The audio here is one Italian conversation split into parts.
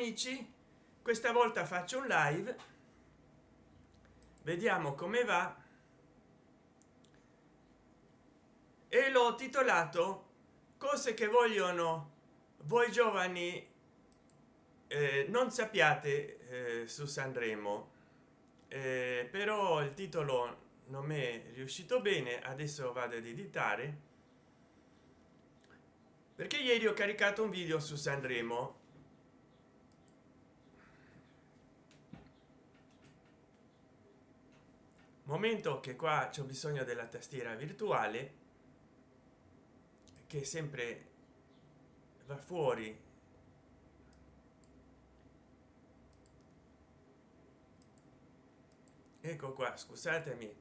amici questa volta faccio un live. Vediamo come va. E l'ho titolato cose che vogliono voi giovani eh, non sappiate eh, su sanremo. Eh, però il titolo non mi è riuscito bene adesso vado ad editare. Perché ieri ho caricato un video su sanremo momento che qua c'è bisogno della tastiera virtuale che sempre va fuori. Ecco qua scusatemi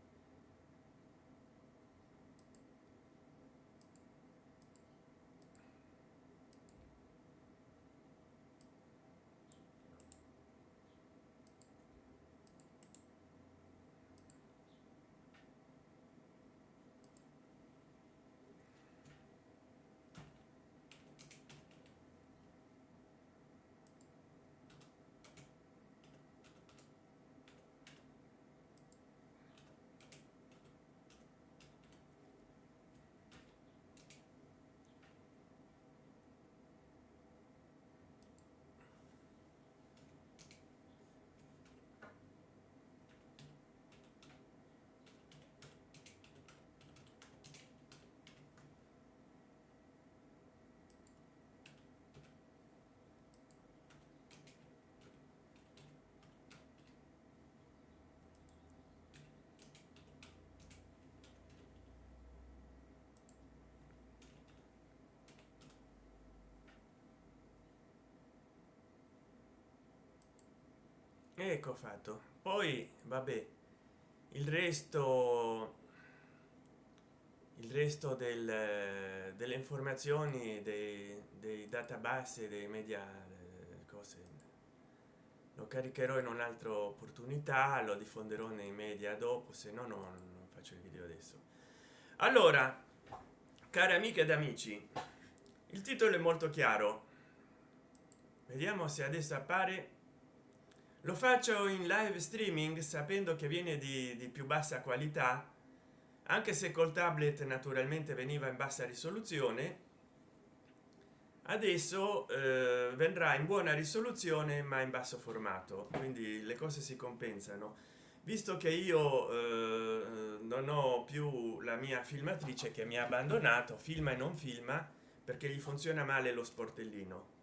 ecco fatto. Poi vabbè il resto il resto del, delle informazioni dei, dei database dei media cose lo caricherò in un'altra opportunità lo diffonderò nei media dopo se no non faccio il video adesso. Allora cari amiche ed amici il titolo è molto chiaro. Vediamo se adesso appare lo faccio in live streaming sapendo che viene di, di più bassa qualità anche se col tablet naturalmente veniva in bassa risoluzione. Adesso eh, vendrà in buona risoluzione ma in basso formato quindi le cose si compensano. Visto che io eh, non ho più la mia filmatrice che mi ha abbandonato filma e non filma perché gli funziona male lo sportellino.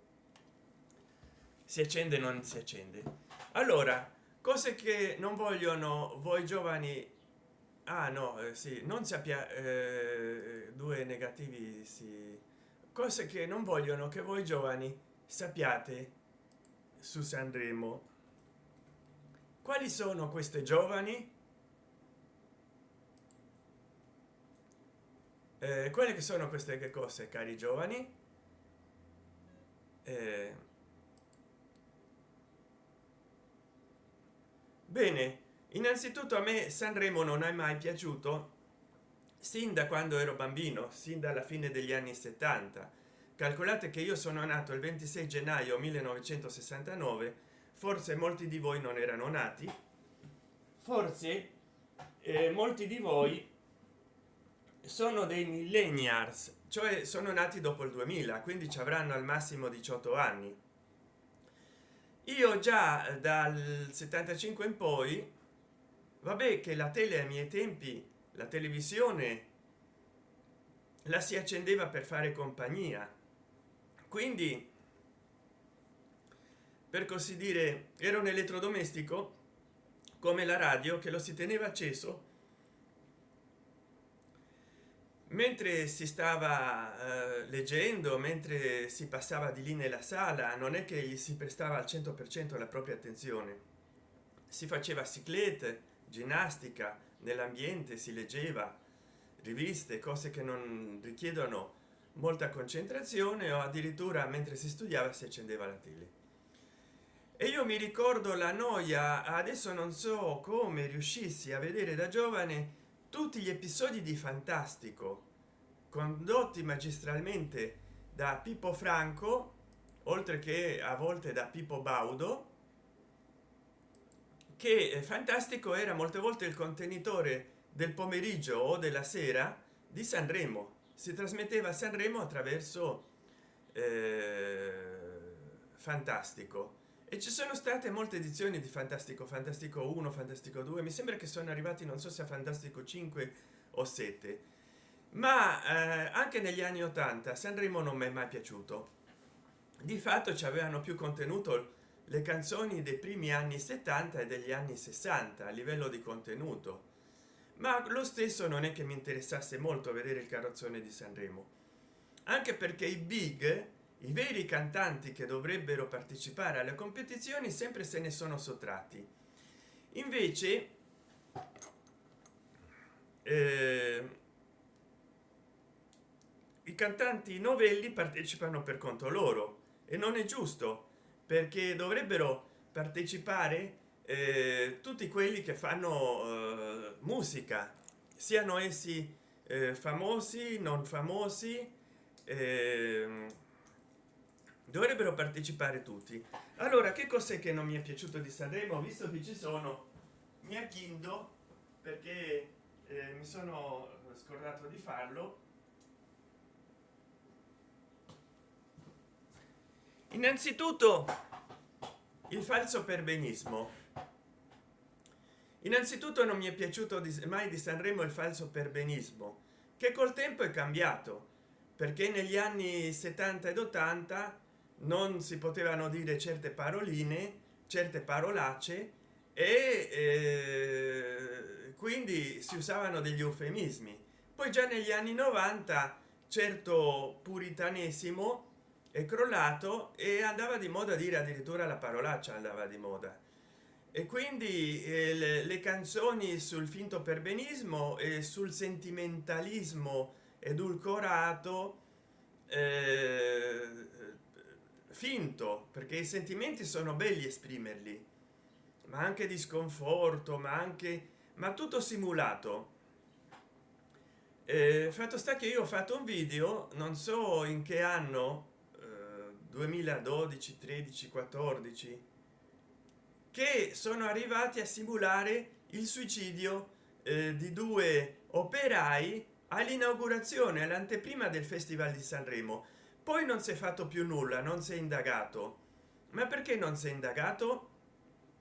Si accende non si accende allora cose che non vogliono voi giovani ah no eh, sì non sappia eh, due negativi sì. Cose che non vogliono che voi giovani sappiate su sanremo. Quali sono queste giovani? Eh, quelle che sono queste cose cari giovani? Eh, bene innanzitutto a me sanremo non è mai piaciuto sin da quando ero bambino sin dalla fine degli anni 70 calcolate che io sono nato il 26 gennaio 1969 forse molti di voi non erano nati. Forse eh, molti di voi sono dei millennials cioè sono nati dopo il 2000 quindi ci avranno al massimo 18 anni io già dal 75 in poi vabbè che la tele ai miei tempi la televisione la si accendeva per fare compagnia. Quindi per così dire era un elettrodomestico come la radio che lo si teneva acceso mentre si stava eh, leggendo mentre si passava di lì nella sala non è che gli si prestava al 100 per cento la propria attenzione. Si faceva ciclette ginnastica nell'ambiente si leggeva riviste cose che non richiedono molta concentrazione o addirittura mentre si studiava si accendeva la tele. E io mi ricordo la noia adesso non so come riuscissi a vedere da giovane tutti gli episodi di fantastico condotti magistralmente da pippo franco oltre che a volte da pippo baudo che fantastico era molte volte il contenitore del pomeriggio o della sera di sanremo. Si trasmetteva a sanremo attraverso eh, fantastico. E ci sono state molte edizioni di fantastico fantastico 1 fantastico 2 mi sembra che sono arrivati non so se a fantastico 5 o 7 ma eh, anche negli anni 80 sanremo non mi è mai piaciuto. Di fatto ci avevano più contenuto le canzoni dei primi anni 70 e degli anni 60 a livello di contenuto. Ma lo stesso non è che mi interessasse molto vedere il carrozzone di sanremo anche perché i big i veri cantanti che dovrebbero partecipare alle competizioni sempre se ne sono sottratti. Invece eh, i cantanti novelli partecipano per conto loro. E non è giusto perché dovrebbero partecipare eh, tutti quelli che fanno eh, musica. Siano essi eh, famosi non famosi eh, dovrebbero partecipare tutti. Allora che cos'è che non mi è piaciuto di sanremo? Visto che ci sono mi aghindo perché eh, mi sono scordato di farlo innanzitutto il falso perbenismo. Innanzitutto non mi è piaciuto mai di sanremo il falso perbenismo che col tempo è cambiato perché negli anni 70 ed 80 non si potevano dire certe paroline certe parolacce e eh, quindi si usavano degli eufemismi. Poi già negli anni 90 certo puritanesimo è crollato e andava di moda dire addirittura la parolaccia andava di moda. E quindi eh, le, le, canzoni sul finto perbenismo e sul sentimentalismo edulcorato eh, finto perché i sentimenti sono belli esprimerli ma anche di sconforto ma anche ma tutto simulato. Eh, fatto sta che io ho fatto un video non so in che anno 2012 13 14 che sono arrivati a simulare il suicidio eh, di due operai all'inaugurazione all'anteprima del festival di sanremo. Poi non si è fatto più nulla non si è indagato. Ma perché non si è indagato?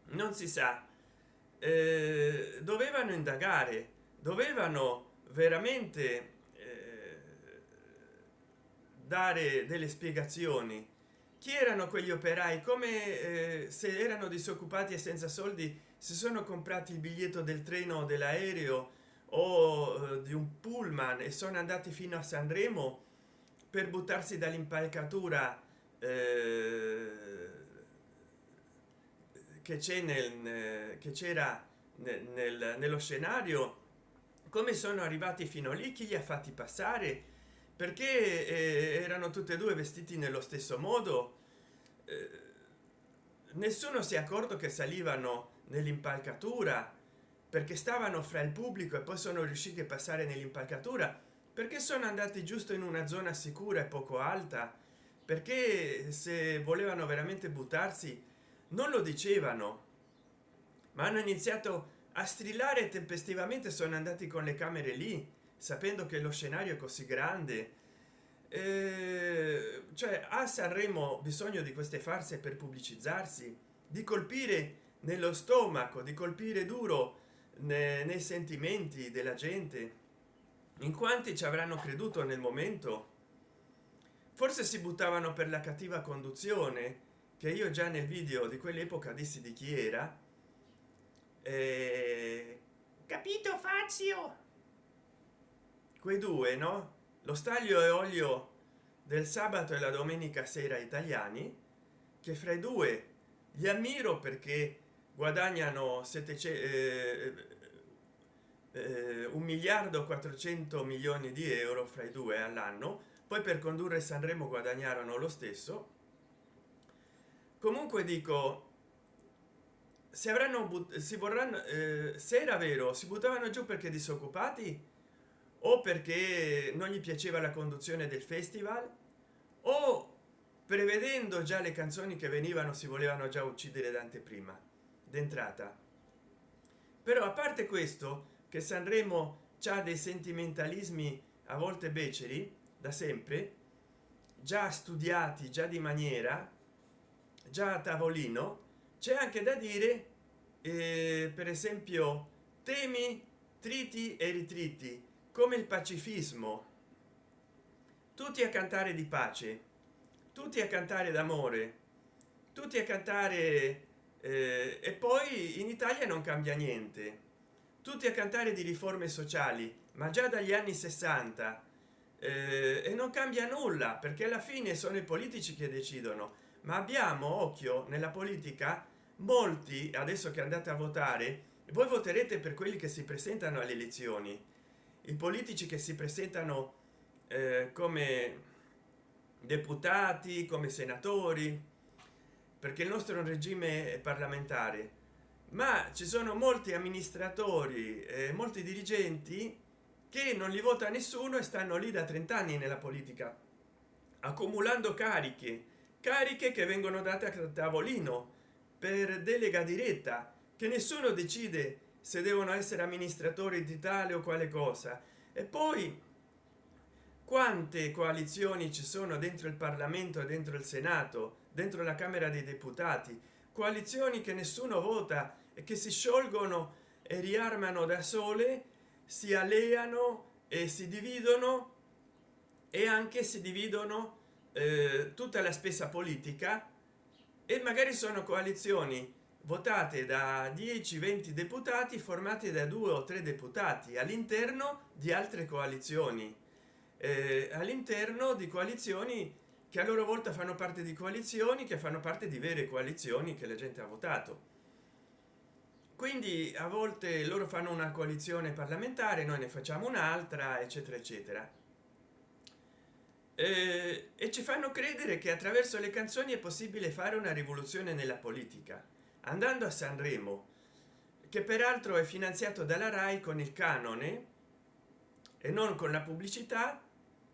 Non si sa. Eh, dovevano indagare dovevano veramente eh, dare delle spiegazioni chi erano quegli operai? Come eh, se erano disoccupati e senza soldi si sono comprati il biglietto del treno o dell'aereo o eh, di un pullman e sono andati fino a sanremo per buttarsi dall'impalcatura eh, che c'è nel che c'era nel, nello scenario? Come sono arrivati fino lì? Chi li ha fatti passare? Perché eh, erano tutte e due vestiti nello stesso modo? eh, nessuno si è accorto che salivano nell'impalcatura perché stavano fra il pubblico e poi sono riusciti a passare nell'impalcatura perché sono andati giusto in una zona sicura e poco alta perché se volevano veramente buttarsi non lo dicevano. Ma hanno iniziato a strillare tempestivamente sono andati con le camere lì sapendo che lo scenario è così grande eh, cioè a sanremo bisogno di queste farse per pubblicizzarsi di colpire nello stomaco di colpire duro nei, nei sentimenti della gente. In quanti ci avranno creduto nel momento? Forse si buttavano per la cattiva conduzione che io già nel video di quell'epoca dissi di chi era. Eh, capito fazio? Quei due no lo staglio e olio del sabato e la domenica sera italiani che fra i due li ammiro perché guadagnano 700 eh, eh, un miliardo 400 milioni di euro fra i due all'anno. Poi per condurre sanremo guadagnarono lo stesso. Comunque dico se avranno si vorranno eh, se era vero si buttavano giù perché disoccupati o perché non gli piaceva la conduzione del festival o prevedendo già le canzoni che venivano si volevano già uccidere d'anteprima d'entrata. Però a parte questo che sanremo ha dei sentimentalismi a volte beceri da sempre già studiati già di maniera già a tavolino c'è anche da dire eh, per esempio temi triti e ritriti come il pacifismo. Tutti a cantare di pace tutti a cantare d'amore tutti a cantare eh, e poi in italia non cambia niente. Tutti a cantare di riforme sociali ma già dagli anni 60 eh, e non cambia nulla perché alla fine sono i politici che decidono. Ma abbiamo occhio nella politica molti adesso che andate a votare voi voterete per quelli che si presentano alle elezioni i politici che si presentano eh, come deputati come senatori perché il nostro regime è parlamentare. Ma ci sono molti amministratori e molti dirigenti che non li vota nessuno e stanno lì da 30 anni nella politica accumulando cariche cariche che vengono date a tavolino per delega diretta che nessuno decide se devono essere amministratori di tale o quale cosa. E poi quante coalizioni ci sono dentro il parlamento dentro il senato dentro la camera dei deputati? Coalizioni che nessuno vota e che si sciolgono e riarmano da sole si alleano e si dividono e anche si dividono eh, tutta la spesa politica e magari sono coalizioni votate da 10 20 deputati formati da due o tre deputati all'interno di altre coalizioni. Eh, all'interno di coalizioni che a loro volta fanno parte di coalizioni che fanno parte di vere coalizioni che la gente ha votato. Quindi a volte loro fanno una coalizione parlamentare noi ne facciamo un'altra eccetera eccetera. Eh, e ci fanno credere che attraverso le canzoni è possibile fare una rivoluzione nella politica andando a sanremo che peraltro è finanziato dalla rai con il canone e non con la pubblicità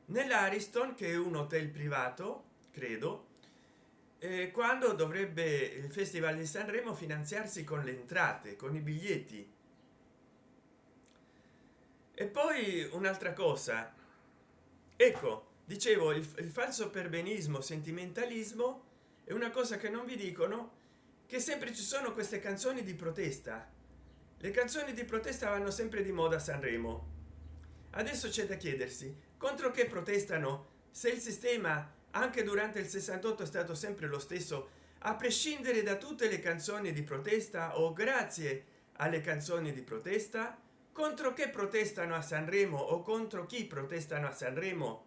nell'ariston che è un hotel privato credo quando dovrebbe il festival di sanremo finanziarsi con le entrate con i biglietti. E poi un'altra cosa. Ecco dicevo il, il falso perbenismo sentimentalismo è una cosa che non vi dicono che sempre ci sono queste canzoni di protesta. Le canzoni di protesta vanno sempre di moda a sanremo. Adesso c'è da chiedersi contro che protestano? Se il sistema anche durante il 68 è stato sempre lo stesso a prescindere da tutte le canzoni di protesta o grazie alle canzoni di protesta contro che protestano a sanremo o contro chi protestano a sanremo?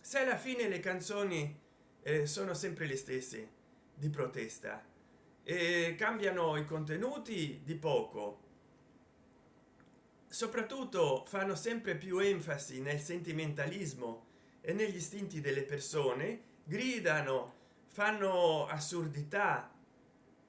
Se alla fine le canzoni eh, sono sempre le stesse di protesta e cambiano i contenuti di poco. Soprattutto fanno sempre più enfasi nel sentimentalismo e negli istinti delle persone gridano fanno assurdità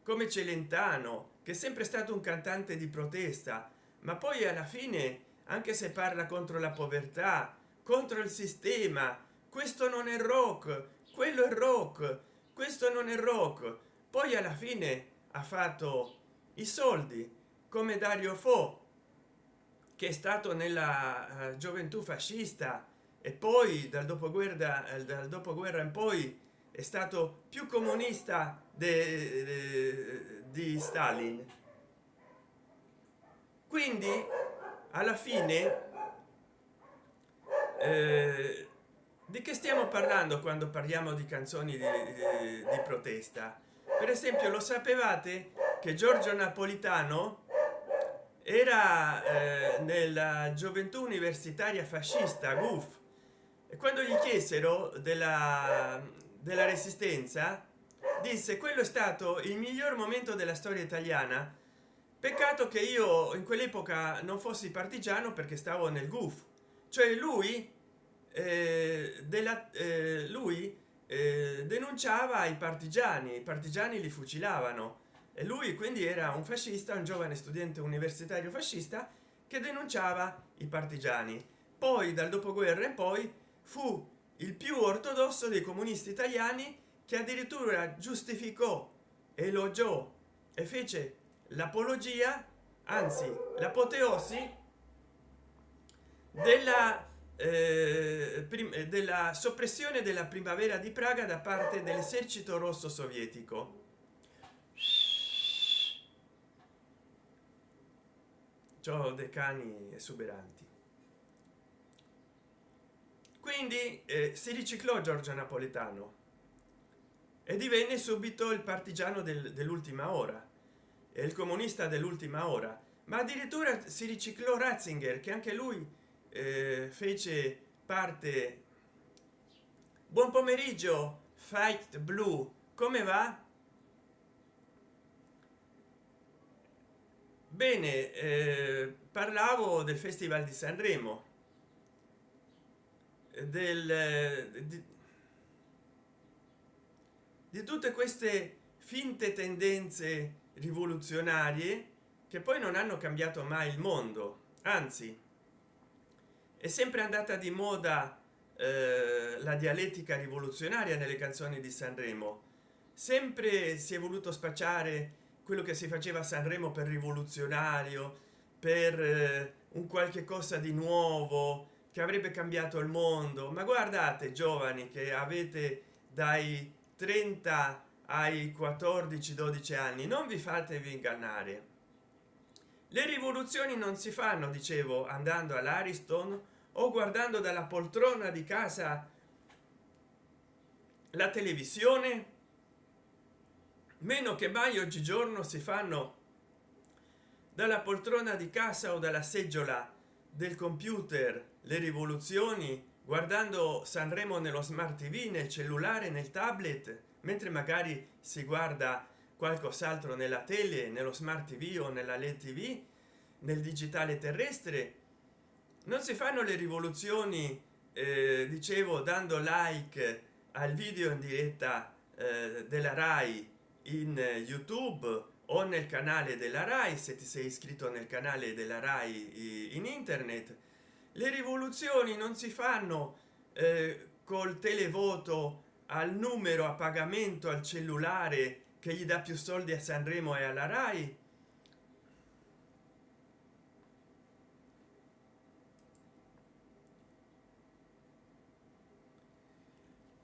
come celentano che è sempre stato un cantante di protesta ma poi alla fine anche se parla contro la povertà contro il sistema questo non è rock quello è rock questo non è rock poi alla fine ha fatto i soldi come dario fo che è stato nella uh, gioventù fascista e poi dal dopoguerra eh, dal dopoguerra in poi è stato più comunista di stalin. Quindi alla fine eh, di che stiamo parlando quando parliamo di canzoni di, di, di protesta per esempio lo sapevate che giorgio napolitano era eh, nella gioventù universitaria fascista guf e quando gli chiesero della, della resistenza disse quello è stato il miglior momento della storia italiana. Peccato che io in quell'epoca non fossi partigiano perché stavo nel guf. Cioè lui eh, della eh, lui eh, denunciava i partigiani i partigiani li fucilavano. E lui quindi era un fascista un giovane studente universitario fascista che denunciava i partigiani. Poi dal dopoguerra in poi fu il più ortodosso dei comunisti italiani che addirittura giustificò elogiò e fece l'apologia anzi l'apoteosi della eh, della soppressione della primavera di praga da parte dell'esercito rosso sovietico. Ciò dei cani esuberanti. Quindi eh, si riciclò giorgio napoletano e divenne subito il partigiano del, dell'ultima ora e il comunista dell'ultima ora ma addirittura si riciclò ratzinger che anche lui eh, fece parte. Buon pomeriggio fight blu come va? Bene eh, parlavo del festival di sanremo. Del di, di tutte queste finte tendenze rivoluzionarie che poi non hanno cambiato mai il mondo. Anzi è sempre andata di moda eh, la dialettica rivoluzionaria nelle canzoni di sanremo. Sempre si è voluto spacciare quello che si faceva a sanremo per rivoluzionario per eh, un qualche cosa di nuovo che avrebbe cambiato il mondo. Ma guardate giovani che avete dai 30 ai 14 12 anni non vi fatevi ingannare le rivoluzioni non si fanno dicevo andando all'ariston o guardando dalla poltrona di casa la televisione. Meno che mai oggigiorno si fanno dalla poltrona di casa o dalla seggiola del computer le rivoluzioni guardando sanremo nello smart tv nel cellulare nel tablet mentre magari si guarda qualcos'altro nella tele nello smart tv o nella led tv nel digitale terrestre. Non si fanno le rivoluzioni eh, dicevo dando like al video in diretta eh, della rai in youtube o nel canale della rai se ti sei iscritto nel canale della rai in internet. Le rivoluzioni non si fanno eh, col televoto al numero a pagamento al cellulare che gli dà più soldi a sanremo e alla rai.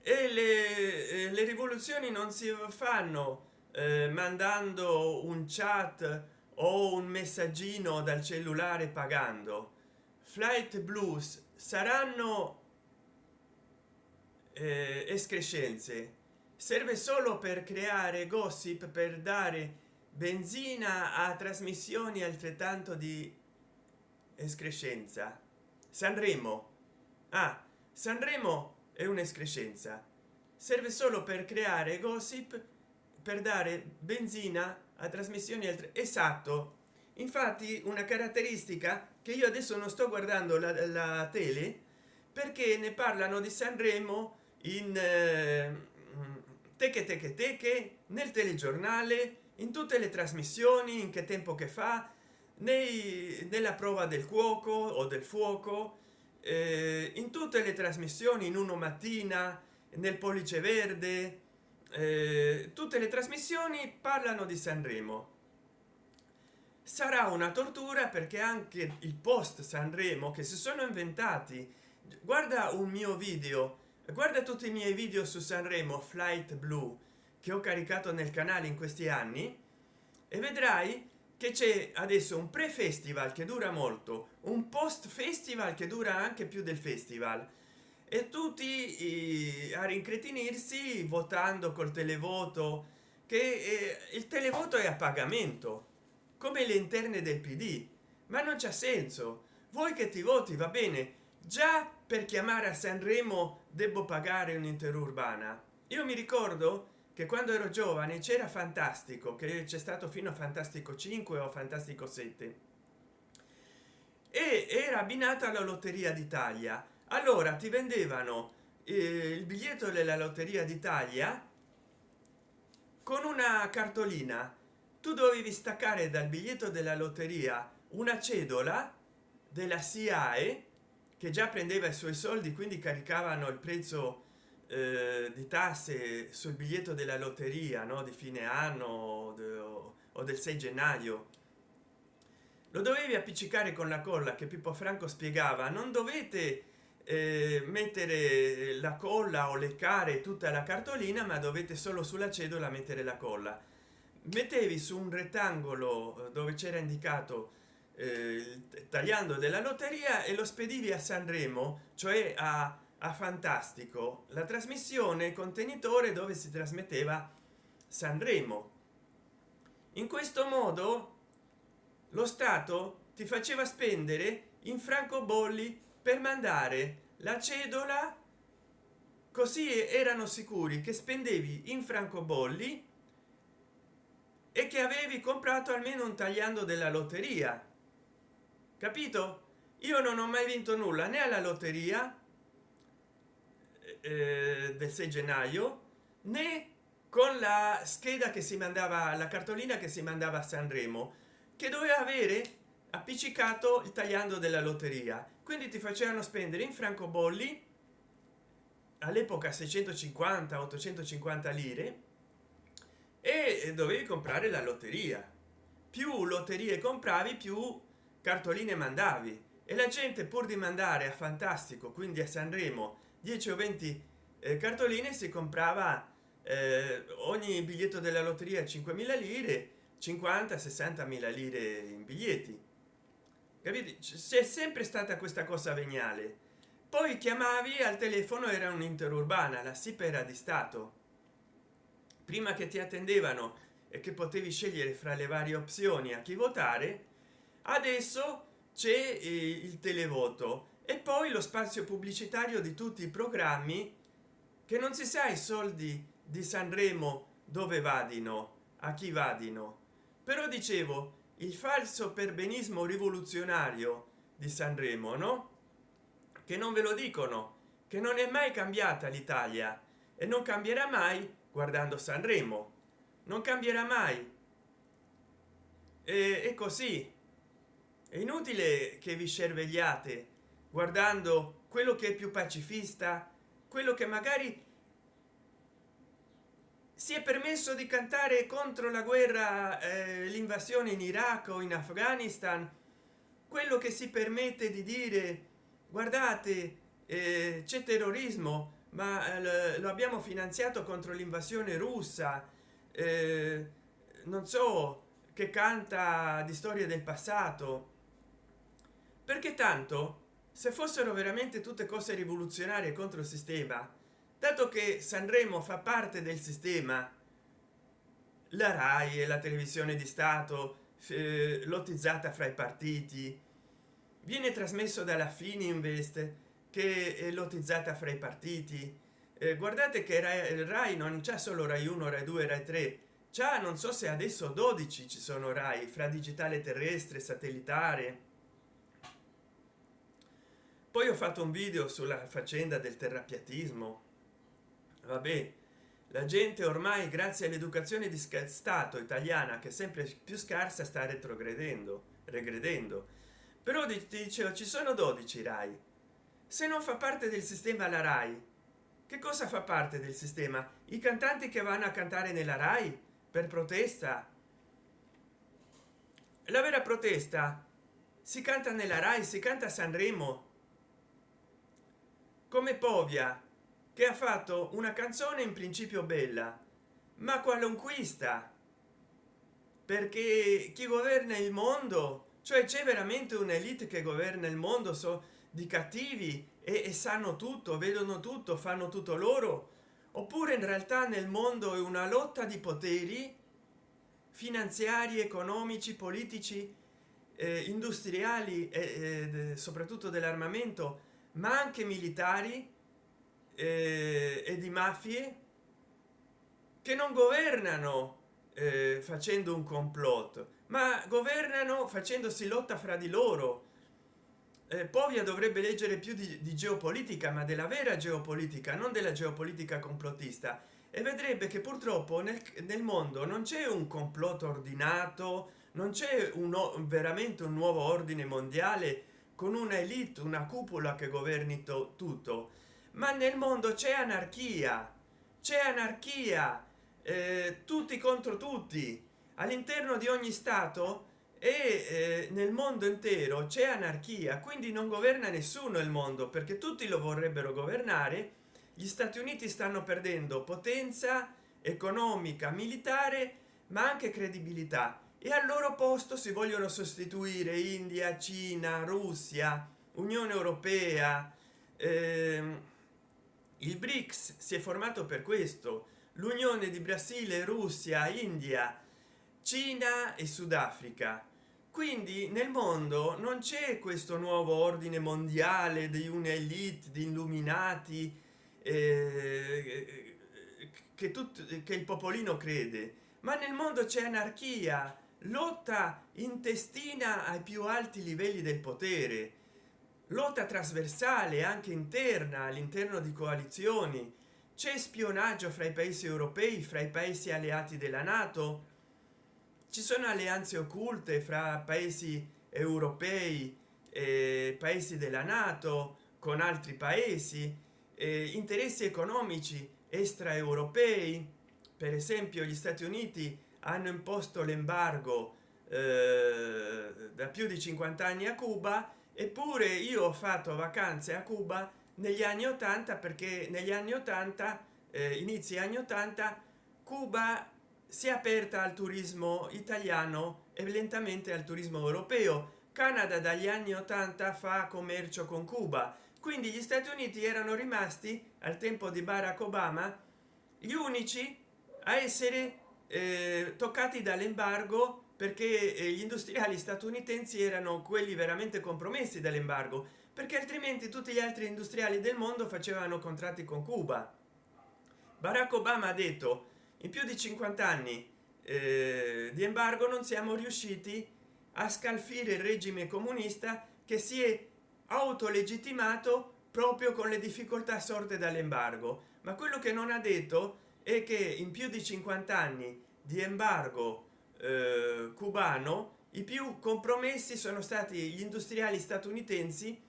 E le, eh, le rivoluzioni non si fanno eh, mandando un chat o un messaggino dal cellulare pagando. Flight blues saranno eh, escrescenze serve solo per creare gossip per dare benzina a trasmissioni altrettanto di escrescenza. Sanremo. Ah sanremo è un'escrescenza. Serve solo per creare gossip per dare benzina a trasmissioni altre esatto. Infatti una caratteristica che io adesso non sto guardando la, la tele perché ne parlano di sanremo in eh, teche teche teche nel telegiornale in tutte le trasmissioni in che tempo che fa nei nella prova del cuoco o del fuoco eh, in tutte le trasmissioni in uno mattina nel pollice verde eh, tutte le trasmissioni parlano di sanremo. Sarà una tortura perché anche il post sanremo che si sono inventati guarda un mio video guarda tutti i miei video su sanremo flight blu che ho caricato nel canale in questi anni e vedrai che c'è adesso un pre festival che dura molto un post festival che dura anche più del festival. E tutti a rincretinirsi votando col televoto che eh, il televoto è a pagamento come le interne del pd ma non c'è senso. Voi che ti voti va bene. Già per chiamare a sanremo devo pagare un'interurbana io mi ricordo che quando ero giovane c'era fantastico che c'è stato fino a fantastico 5 o fantastico 7 e era abbinata alla lotteria d'italia. Allora ti vendevano eh, il biglietto della lotteria d'italia con una cartolina. Tu dovevi staccare dal biglietto della lotteria una cedola della SIAE che già prendeva i suoi soldi quindi caricavano il prezzo eh, di tasse sul biglietto della lotteria no? di fine anno o, o del 6 gennaio lo dovevi appiccicare con la colla che pippo franco spiegava non dovete eh, mettere la colla o leccare tutta la cartolina ma dovete solo sulla cedola mettere la colla mettevi su un rettangolo eh, dove c'era indicato eh, tagliando della lotteria e lo spedivi a sanremo cioè a, a fantastico la trasmissione contenitore dove si trasmetteva sanremo. In questo modo lo stato ti faceva spendere in francobolli per mandare la cedola così erano sicuri che spendevi in francobolli e che avevi comprato almeno un tagliando della lotteria capito? Io non ho mai vinto nulla né alla lotteria eh, del 6 gennaio né con la scheda che si mandava la cartolina che si mandava a sanremo che doveva avere appiccicato il tagliando della lotteria. Quindi ti facevano spendere in francobolli all'epoca 650 850 lire e dovevi comprare la lotteria. Più lotterie compravi più cartoline mandavi. E la gente pur di mandare a fantastico quindi a sanremo 10 o 20 eh, cartoline si comprava eh, ogni biglietto della lotteria 5.000 lire 50 60 mila lire in biglietti. Capite? C'è sempre stata questa cosa veniale. Poi chiamavi al telefono era un interurbana la SIP era di stato. Prima che ti attendevano e che potevi scegliere fra le varie opzioni a chi votare adesso c'è eh, il televoto e poi lo spazio pubblicitario di tutti i programmi che non si sa i soldi di sanremo dove vadino a chi vadino. Però dicevo il falso perbenismo rivoluzionario di sanremo no? Che non ve lo dicono che non è mai cambiata l'italia e non cambierà mai guardando sanremo. Non cambierà mai. E, è così è inutile che vi cervegliate guardando quello che è più pacifista quello che magari si è permesso di cantare contro la guerra eh, l'invasione in iraq o in afghanistan. Quello che si permette di dire guardate eh, c'è terrorismo ma eh, lo abbiamo finanziato contro l'invasione russa. Eh, non so che canta di storia del passato perché tanto se fossero veramente tutte cose rivoluzionarie contro il sistema dato che sanremo fa parte del sistema la rai e la televisione di stato eh, lottizzata fra i partiti viene trasmesso dalla fininvest che è lottizzata fra i partiti. Eh, guardate che rai, rai non c'è solo rai 1 rai 2 rai 3 già non so se adesso 12 ci sono rai fra digitale terrestre satellitare poi ho fatto un video sulla faccenda del terrapiatismo. Vabbè la gente ormai grazie all'educazione di stato italiana che è sempre più scarsa sta retrogredendo regredendo. Però dicevo ci sono 12 rai. Se non fa parte del sistema la rai che cosa fa parte del sistema? I cantanti che vanno a cantare nella rai? Per protesta? La vera protesta? Si canta nella rai si canta a sanremo come povia che ha fatto una canzone in principio bella ma qualunquista. Perché chi governa il mondo cioè c'è veramente un'elite che governa il mondo so di cattivi e, e sanno tutto vedono tutto fanno tutto loro. Oppure in realtà nel mondo è una lotta di poteri finanziari economici politici eh, industriali e eh, soprattutto dell'armamento ma anche militari eh, e di mafie che non governano eh, facendo un complotto ma governano facendosi lotta fra di loro. Eh, povia dovrebbe leggere più di, di geopolitica ma della vera geopolitica non della geopolitica complottista. E vedrebbe che purtroppo nel, nel mondo non c'è un complotto ordinato non c'è un veramente un nuovo ordine mondiale con una elite una cupola che governi tutto. Ma nel mondo c'è anarchia c'è anarchia eh, tutti contro tutti. All'interno di ogni stato e eh, nel mondo intero c'è anarchia quindi non governa nessuno il mondo perché tutti lo vorrebbero governare. Gli stati uniti stanno perdendo potenza economica militare ma anche credibilità e al loro posto si vogliono sostituire india cina russia unione europea ehm, il brics si è formato per questo l'unione di brasile russia india cina e sudafrica. Quindi nel mondo non c'è questo nuovo ordine mondiale di un'elite di illuminati eh, che tutto che il popolino crede ma nel mondo c'è anarchia lotta intestina ai più alti livelli del potere. Lotta trasversale anche interna all'interno di coalizioni. C'è spionaggio fra i paesi europei fra i paesi alleati della nato. Ci sono alleanze occulte fra paesi europei e paesi della nato con altri paesi eh, interessi economici extraeuropei. Per esempio gli stati uniti hanno imposto l'embargo eh, da più di 50 anni a cuba eppure io ho fatto vacanze a cuba negli anni 80 perché negli anni 80 eh, inizi anni 80 cuba si è aperta al turismo italiano e lentamente al turismo europeo. Canada dagli anni 80 fa commercio con cuba. Quindi gli stati uniti erano rimasti al tempo di barack obama gli unici a essere eh, toccati dall'embargo perché eh, gli industriali statunitensi erano quelli veramente compromessi dall'embargo perché altrimenti tutti gli altri industriali del mondo facevano contratti con cuba. Barack obama ha detto in più di 50 anni eh, di embargo non siamo riusciti a scalfire il regime comunista che si è autolegittimato proprio con le difficoltà sorte dall'embargo ma quello che non ha detto è che in più di 50 anni di embargo eh, cubano i più compromessi sono stati gli industriali statunitensi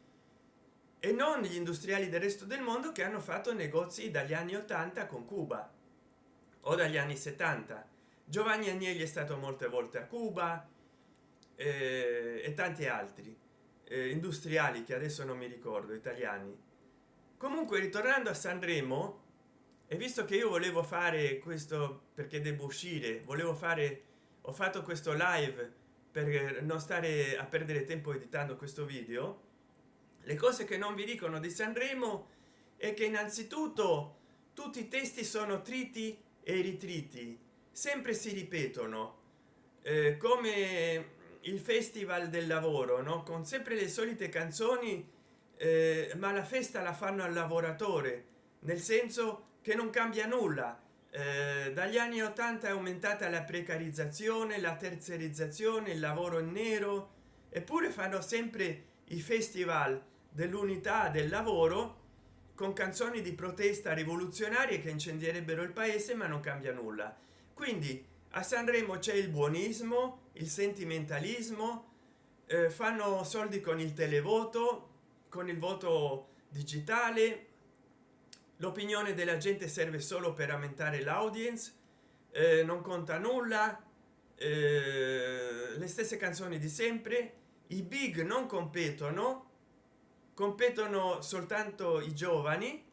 e non gli industriali del resto del mondo che hanno fatto negozi dagli anni 80 con cuba o dagli anni 70 giovanni agnelli è stato molte volte a cuba eh, e tanti altri eh, industriali che adesso non mi ricordo italiani. Comunque ritornando a sanremo e visto che io volevo fare questo perché devo uscire volevo fare ho fatto questo live per non stare a perdere tempo editando questo video le cose che non vi dicono di sanremo è che innanzitutto tutti i testi sono triti e ritriti sempre si ripetono. Eh, come il festival del lavoro no? Con sempre le solite canzoni eh, ma la festa la fanno al lavoratore nel senso che non cambia nulla. Eh, dagli anni 80 è aumentata la precarizzazione la terzerizzazione il lavoro in nero eppure fanno sempre i festival dell'unità del lavoro con canzoni di protesta rivoluzionarie che incendierebbero il paese ma non cambia nulla. Quindi a sanremo c'è il buonismo il sentimentalismo eh, fanno soldi con il televoto con il voto digitale l'opinione della gente serve solo per aumentare l'audience eh, non conta nulla eh, le stesse canzoni di sempre i big non competono competono soltanto i giovani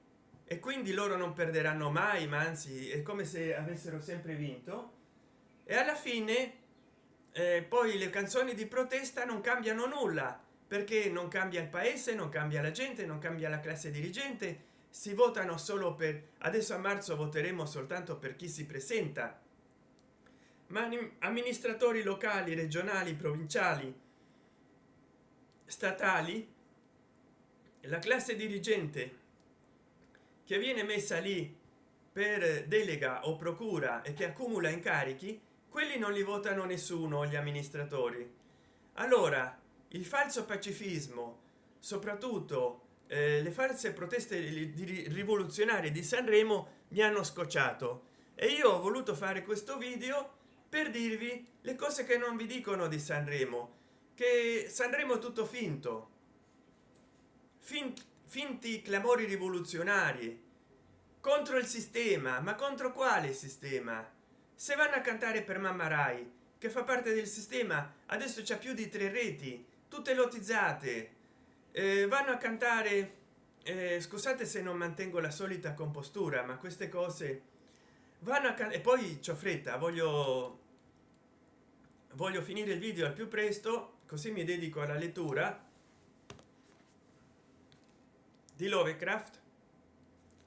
e quindi loro non perderanno mai ma anzi è come se avessero sempre vinto. E alla fine eh, poi le canzoni di protesta non cambiano nulla perché non cambia il paese non cambia la gente non cambia la classe dirigente si votano solo per adesso a marzo voteremo soltanto per chi si presenta. Ma amministratori locali regionali provinciali statali la classe dirigente che viene messa lì per delega o procura e che accumula incarichi quelli non li votano nessuno gli amministratori. Allora il falso pacifismo soprattutto eh, le false proteste rivoluzionarie di sanremo mi hanno scocciato. E io ho voluto fare questo video per dirvi le cose che non vi dicono di sanremo. Che sanremo tutto finto. Finti, finti clamori rivoluzionari. Contro il sistema ma contro quale sistema? Se vanno a cantare per mamma rai che fa parte del sistema adesso c'è più di tre reti tutte lotizzate eh, vanno a cantare eh, scusate se non mantengo la solita compostura ma queste cose vanno a e poi c'ho fretta voglio voglio finire il video al più presto così mi dedico alla lettura di lovecraft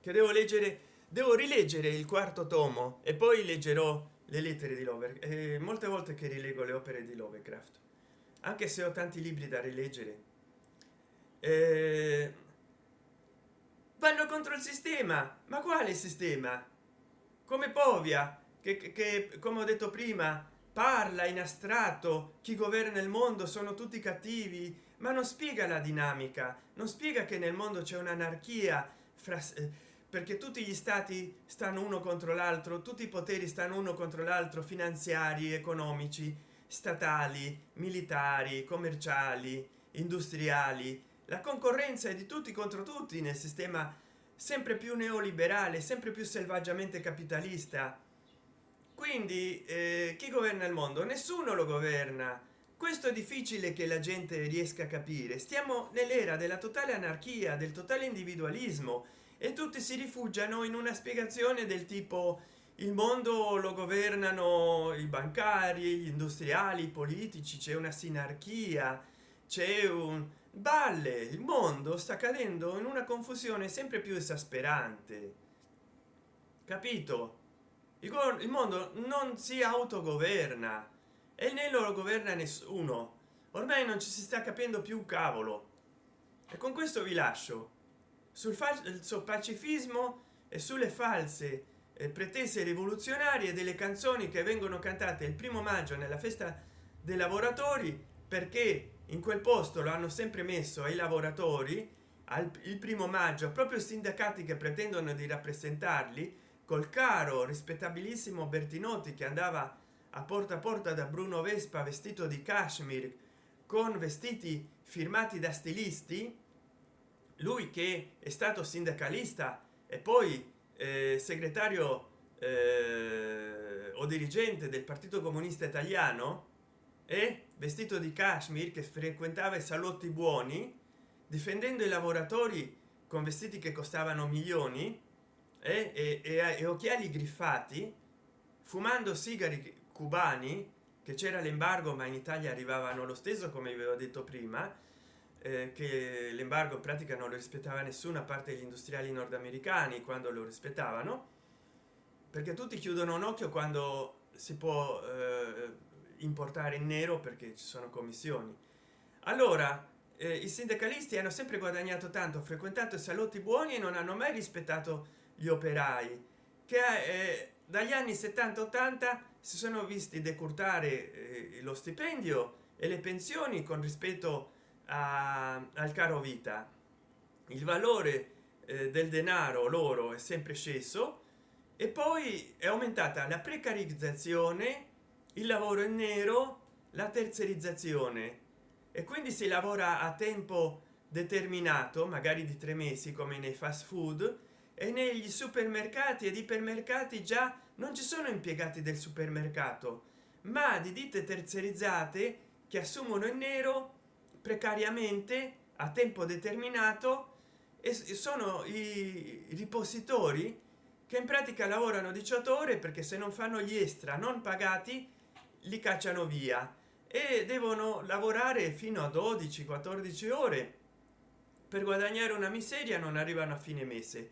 che devo leggere devo rileggere il quarto tomo e poi leggerò le lettere di lovecraft eh, molte volte che rilego le opere di lovecraft anche se ho tanti libri da rileggere vanno contro il sistema. Ma quale sistema? Come povia che, che come ho detto prima parla in astratto chi governa il mondo sono tutti cattivi ma non spiega la dinamica non spiega che nel mondo c'è un'anarchia fra eh, perché tutti gli stati stanno uno contro l'altro tutti i poteri stanno uno contro l'altro finanziari economici statali militari commerciali industriali la concorrenza è di tutti contro tutti nel sistema sempre più neoliberale sempre più selvaggiamente capitalista. Quindi eh, chi governa il mondo? Nessuno lo governa. Questo è difficile che la gente riesca a capire. Stiamo nell'era della totale anarchia del totale individualismo e tutti si rifugiano in una spiegazione del tipo il mondo lo governano i bancari gli industriali i politici c'è una sinarchia c'è un balle il mondo sta cadendo in una confusione sempre più esasperante. Capito? Il, mondo non si autogoverna e né lo governa nessuno. Ormai non ci si sta capendo più un cavolo. E con questo vi lascio. Sul falso pacifismo e sulle false eh, pretese rivoluzionarie delle canzoni che vengono cantate il primo maggio nella festa dei lavoratori perché in quel posto lo hanno sempre messo ai lavoratori al il primo maggio proprio sindacati che pretendono di rappresentarli col caro rispettabilissimo bertinotti che andava a porta a porta da bruno vespa vestito di kashmir con vestiti firmati da stilisti. Lui che è stato sindacalista e poi eh, segretario eh, o dirigente del partito comunista italiano e vestito di kashmir che frequentava i salotti buoni difendendo i lavoratori con vestiti che costavano milioni eh, e, e, e occhiali griffati fumando sigari cubani che c'era l'embargo ma in italia arrivavano lo stesso come vi avevo detto prima eh, che l'embargo in pratica non lo rispettava nessuno a parte gli industriali nordamericani quando lo rispettavano perché tutti chiudono un occhio quando si può eh, importare in nero perché ci sono commissioni. Allora eh, i sindacalisti hanno sempre guadagnato tanto frequentato salotti buoni e non hanno mai rispettato gli operai che eh, dagli anni 70 80 si sono visti decurtare eh, lo stipendio e le pensioni con rispetto a, al caro vita. Il valore eh, del denaro loro è sempre sceso e poi è aumentata la precarizzazione il lavoro in nero la terzerizzazione e quindi si lavora a tempo determinato magari di tre mesi come nei fast food e negli supermercati ed ipermercati già non ci sono impiegati del supermercato ma di ditte terziarizzate che assumono in nero precariamente a tempo determinato e sono i ripositori che in pratica lavorano 18 ore perché se non fanno gli extra non pagati li cacciano via e devono lavorare fino a 12 14 ore per guadagnare una miseria non arrivano a fine mese.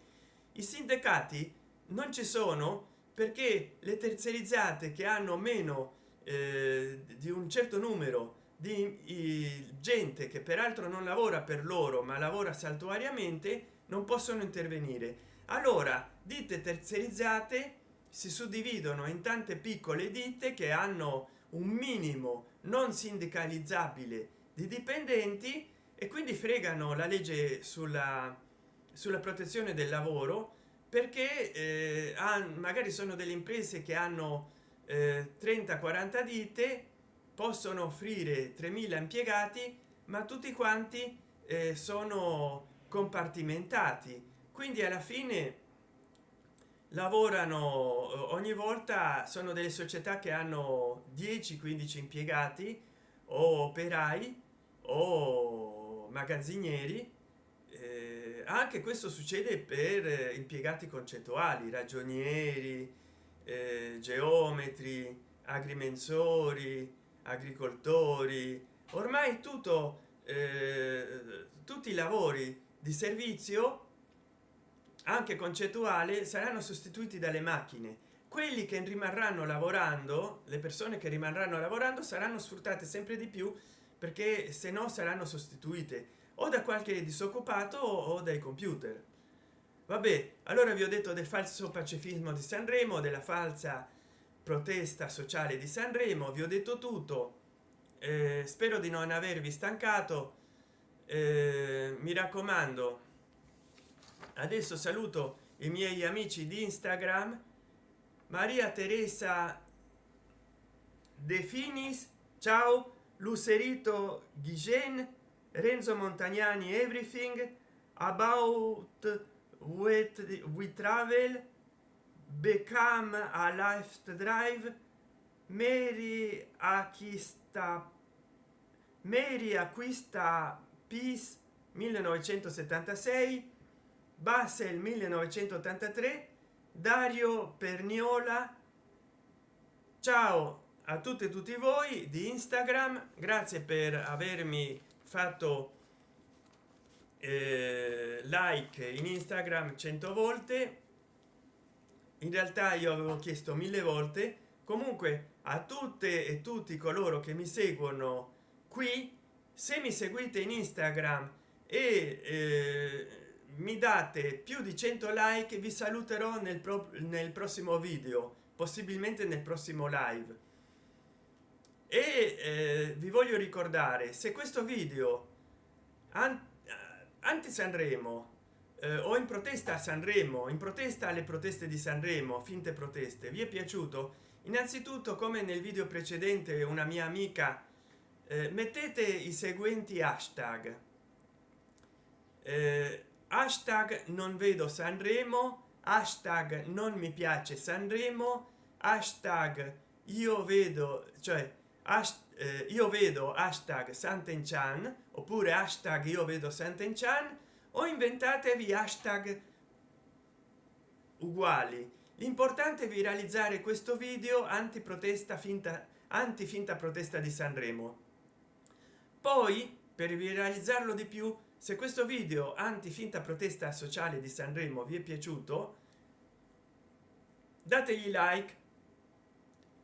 I sindacati non ci sono perché le terziarizzate che hanno meno eh, di un certo numero di gente che peraltro non lavora per loro ma lavora saltuariamente non possono intervenire. Allora ditte terziarizzate si suddividono in tante piccole ditte che hanno un minimo non sindicalizzabile di dipendenti e quindi fregano la legge sulla sulla protezione del lavoro perché eh, magari sono delle imprese che hanno eh, 30 40 ditte possono offrire 3000 impiegati ma tutti quanti eh, sono compartimentati. Quindi alla fine lavorano ogni volta sono delle società che hanno 10 15 impiegati o operai o magazzinieri eh, anche questo succede per impiegati concettuali ragionieri eh, geometri agrimensori agricoltori ormai tutto eh, tutti i lavori di servizio anche concettuale saranno sostituiti dalle macchine. Quelli che rimarranno lavorando le persone che rimarranno lavorando saranno sfruttate sempre di più perché se no saranno sostituite o da qualche disoccupato o dai computer. Vabbè allora vi ho detto del falso pacifismo di sanremo della falsa protesta sociale di sanremo vi ho detto tutto. Eh, spero di non avervi stancato. Eh, mi raccomando adesso saluto i miei amici di instagram. Maria teresa de finis ciao. Lucerito ghigen renzo montagnani everything. About with we travel. Become a life drive. Mary acquista mary acquista peace 1976 basel 1983 dario perniola ciao a tutte e tutti voi di instagram grazie per avermi fatto eh, like in instagram 100 volte. In realtà io avevo chiesto mille volte. Comunque a tutte e tutti coloro che mi seguono qui se mi seguite in instagram e eh, mi date più di 100 like vi saluterò nel, pro nel prossimo video possibilmente nel prossimo live. E eh, vi voglio ricordare se questo video anti sanremo eh, o in protesta a sanremo in protesta alle proteste di sanremo finte proteste vi è piaciuto innanzitutto come nel video precedente una mia amica eh, mettete i seguenti hashtag. Eh, hashtag non vedo sanremo hashtag non mi piace sanremo hashtag io vedo cioè eh, io vedo hashtag santenchan oppure hashtag io vedo santenchan o inventatevi hashtag uguali. L'importante è viralizzare questo video anti protesta finta anti finta protesta di sanremo. Poi per viralizzarlo di più se questo video anti finta protesta sociale di sanremo vi è piaciuto dategli like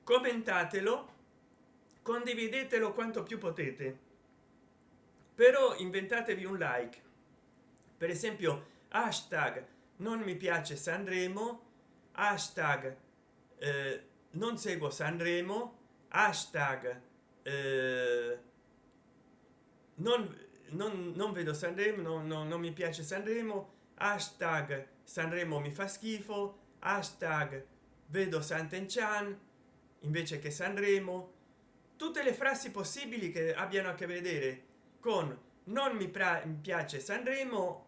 commentatelo condividetelo quanto più potete. Però inventatevi un like. Per esempio hashtag non mi piace sanremo hashtag eh, non seguo sanremo hashtag eh, non non, non vedo sanremo non, non, non mi piace sanremo hashtag sanremo mi fa schifo hashtag vedo santenchan invece che sanremo. Tutte le frasi possibili che abbiano a che vedere con non mi, piace sanremo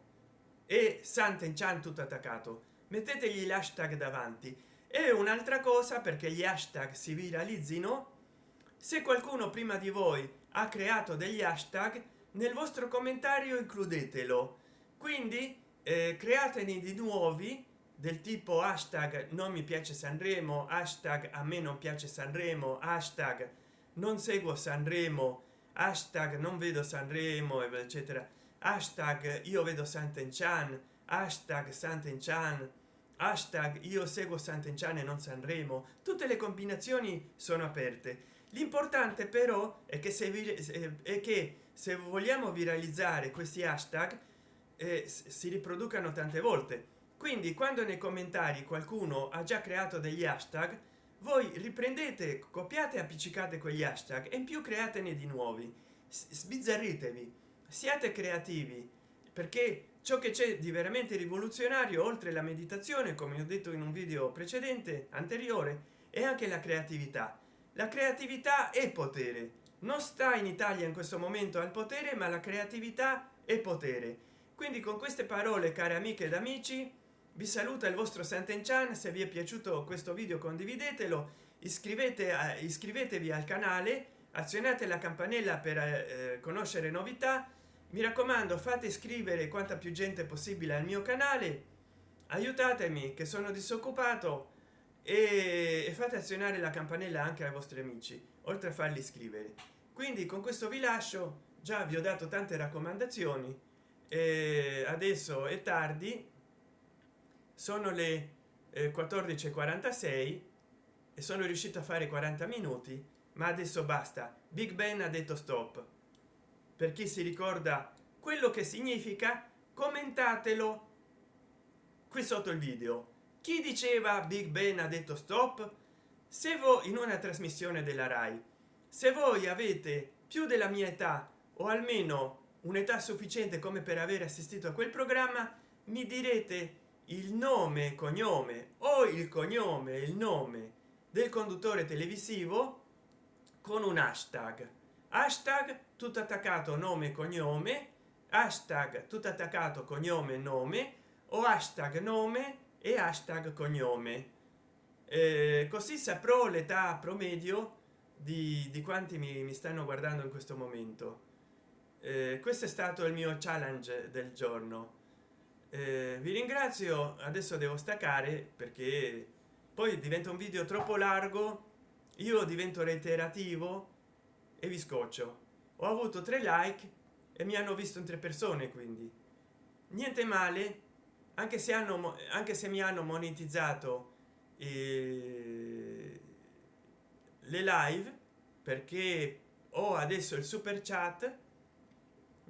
e santenchan tutto attaccato. Mettetegli l'hashtag davanti. E un'altra cosa perché gli hashtag si viralizzino se qualcuno prima di voi ha creato degli hashtag nel vostro commentario includetelo. Quindi eh, createne di nuovi del tipo hashtag non mi piace sanremo hashtag a me non piace sanremo hashtag non seguo sanremo hashtag non vedo sanremo eccetera. Hashtag io vedo santenchan hashtag santenchan hashtag io seguo santenchan e non sanremo. Tutte le combinazioni sono aperte. L'importante però è che se vi è che se vogliamo viralizzare questi hashtag eh, si riproducano tante volte. Quindi quando nei commentari qualcuno ha già creato degli hashtag voi riprendete copiate appiccicate quegli hashtag e in più createne di nuovi. Sbizzarritevi. Siate creativi perché ciò che c'è di veramente rivoluzionario oltre la meditazione come ho detto in un video precedente anteriore è anche la creatività. La creatività è potere non sta in italia in questo momento al potere ma la creatività è potere. Quindi con queste parole cari amiche ed amici vi saluta il vostro Sant'Enchan. Se vi è piaciuto questo video condividetelo. Iscrivete iscrivetevi al canale azionate la campanella per eh, conoscere novità. Mi raccomando fate iscrivere quanta più gente possibile al mio canale. Aiutatemi che sono disoccupato e, fate azionare la campanella anche ai vostri amici oltre a farli iscrivere quindi con questo vi lascio. Già vi ho dato tante raccomandazioni. E adesso è tardi. Sono le eh, 14:46 e sono riuscito a fare 40 minuti ma adesso basta. Big ben ha detto stop. Per chi si ricorda quello che significa commentatelo qui sotto il video chi diceva big ben ha detto stop? Se voi in una trasmissione della rai se voi avete più della mia età o almeno un'età sufficiente come per aver assistito a quel programma mi direte il nome e cognome o il cognome il nome del conduttore televisivo con un hashtag. Hashtag tutto attaccato nome cognome. Hashtag tutto attaccato cognome nome. O hashtag nome e hashtag cognome. Eh, così saprò l'età promedio di, di quanti mi, mi, stanno guardando in questo momento. Eh, questo è stato il mio challenge del giorno. Eh, vi ringrazio adesso devo staccare perché poi diventa un video troppo largo io divento reiterativo e vi scoccio. Ho avuto tre like e mi hanno visto in tre persone quindi. Niente male anche se hanno anche se mi hanno monetizzato eh, le live perché ho adesso il super chat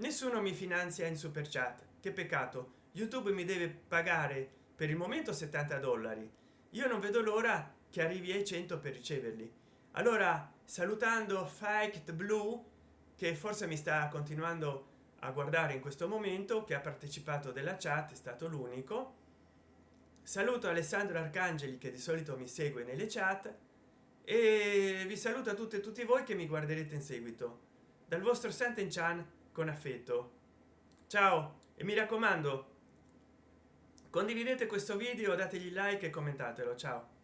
nessuno mi finanzia in super chat. Che peccato. Youtube mi deve pagare per il momento 70 dollari. Io non vedo l'ora che arrivi ai 100 per riceverli. Allora salutando fight blue che forse mi sta continuando a guardare in questo momento che ha partecipato della chat è stato l'unico. Saluto alessandro arcangeli che di solito mi segue nelle chat e vi saluto a tutte e tutti voi che mi guarderete in seguito. Dal vostro Santen Chan con affetto. Ciao e mi raccomando condividete questo video dategli like e commentatelo. Ciao